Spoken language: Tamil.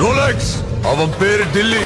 ரோலக்ஸ் அவன் பேரு டில்லி.